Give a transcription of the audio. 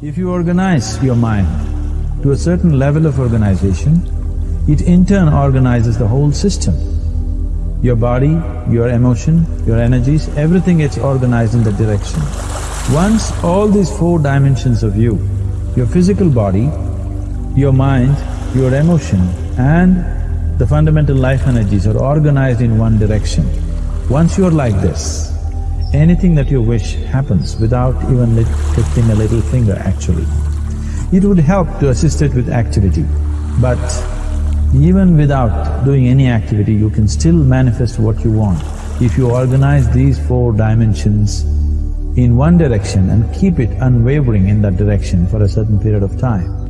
If you organize your mind to a certain level of organization, it in turn organizes the whole system. Your body, your emotion, your energies, everything gets organized in that direction. Once all these four dimensions of you, your physical body, your mind, your emotion and the fundamental life energies are organized in one direction, once you're like this, anything that you wish happens without even lifting a little finger actually. It would help to assist it with activity, but even without doing any activity, you can still manifest what you want if you organize these four dimensions in one direction and keep it unwavering in that direction for a certain period of time.